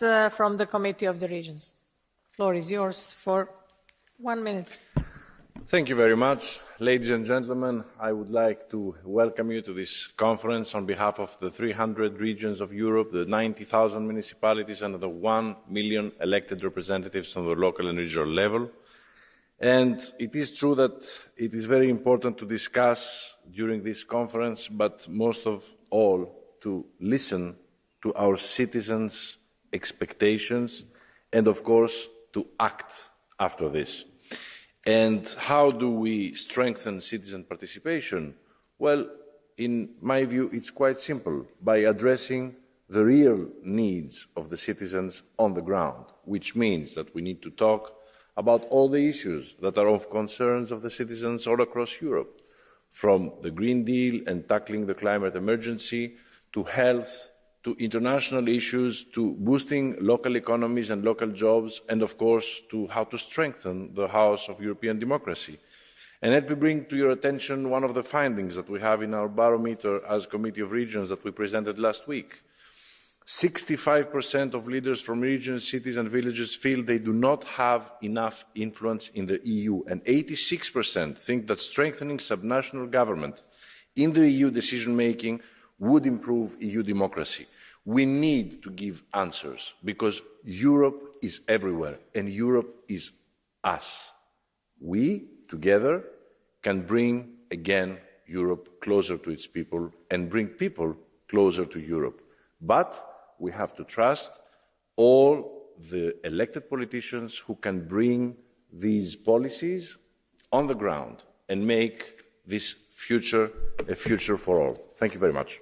uh, from the Committee of the Regions. Floor is yours for one minute. Thank you very much. Ladies and gentlemen, I would like to welcome you to this conference on behalf of the 300 regions of Europe, the 90,000 municipalities and the 1 million elected representatives on the local and regional level. And it is true that it is very important to discuss during this conference, but most of all, to listen to our citizens' expectations and, of course, to act after this. And how do we strengthen citizen participation? Well, in my view, it's quite simple by addressing the real needs of the citizens on the ground, which means that we need to talk about all the issues that are of concerns of the citizens all across Europe, from the Green Deal and tackling the climate emergency to health to international issues, to boosting local economies and local jobs, and of course to how to strengthen the House of European democracy. And let me bring to your attention one of the findings that we have in our barometer as Committee of Regions that we presented last week. 65% of leaders from regions, cities and villages feel they do not have enough influence in the EU, and 86% think that strengthening subnational government in the EU decision making would improve EU democracy. We need to give answers because Europe is everywhere and Europe is us. We, together, can bring again Europe closer to its people and bring people closer to Europe. But we have to trust all the elected politicians who can bring these policies on the ground and make this future a future for all. Thank you very much.